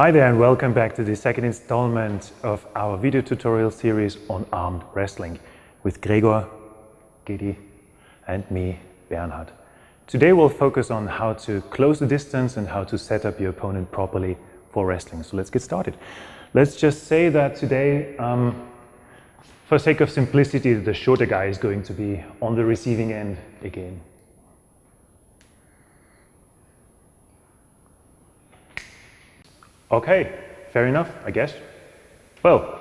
Hi there and welcome back to the second installment of our video tutorial series on armed wrestling with Gregor, Gedi and me, Bernhard. Today we'll focus on how to close the distance and how to set up your opponent properly for wrestling. So let's get started. Let's just say that today, um, for sake of simplicity, the shorter guy is going to be on the receiving end again. Okay, fair enough, I guess. Well,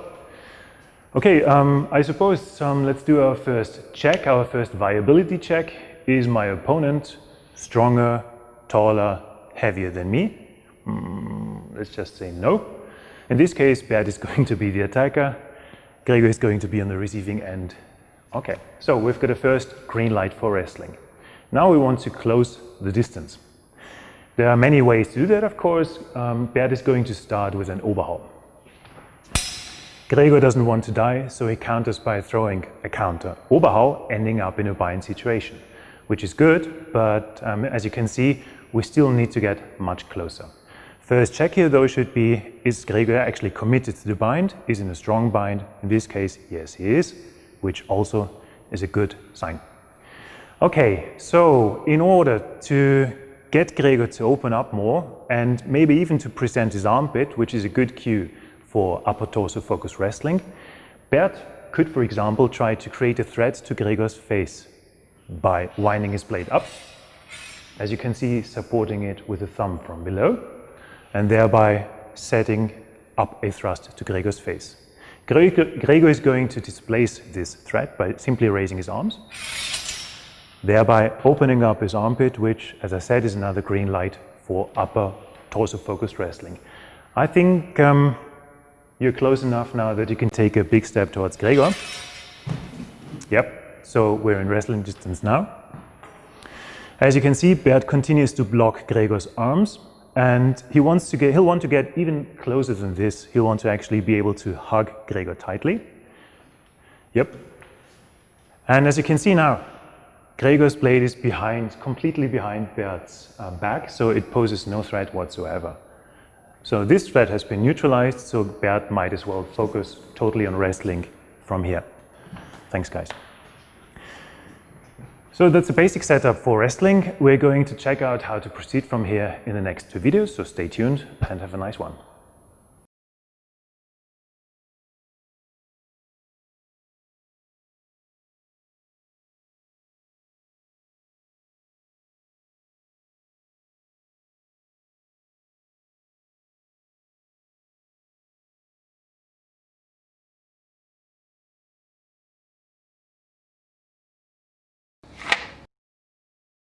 okay, um, I suppose um, let's do our first check, our first viability check. Is my opponent stronger, taller, heavier than me? Mm, let's just say no. In this case, Bert is going to be the attacker, Gregor is going to be on the receiving end. Okay, so we've got a first green light for wrestling. Now we want to close the distance. There are many ways to do that, of course. Um, Bert is going to start with an Oberhau. Gregor doesn't want to die, so he counters by throwing a counter Oberhau, ending up in a bind situation, which is good, but um, as you can see, we still need to get much closer. First check here though should be, is Gregor actually committed to the bind? Is in a strong bind? In this case, yes he is, which also is a good sign. Okay, so in order to get Gregor to open up more and maybe even to present his armpit, which is a good cue for upper torso focus wrestling. Bert could, for example, try to create a threat to Gregor's face by winding his blade up, as you can see, supporting it with a thumb from below, and thereby setting up a thrust to Gregor's face. Gregor, Gregor is going to displace this threat by simply raising his arms thereby opening up his armpit, which, as I said, is another green light for upper torso-focused wrestling. I think um, you're close enough now that you can take a big step towards Gregor. Yep, so we're in wrestling distance now. As you can see, Bert continues to block Gregor's arms and he wants to get, he'll want to get even closer than this. He'll want to actually be able to hug Gregor tightly. Yep. And as you can see now, Gregor's blade is behind, completely behind Bert's uh, back, so it poses no threat whatsoever. So this threat has been neutralized, so Bert might as well focus totally on wrestling from here. Thanks, guys. So that's the basic setup for wrestling. We're going to check out how to proceed from here in the next two videos, so stay tuned and have a nice one.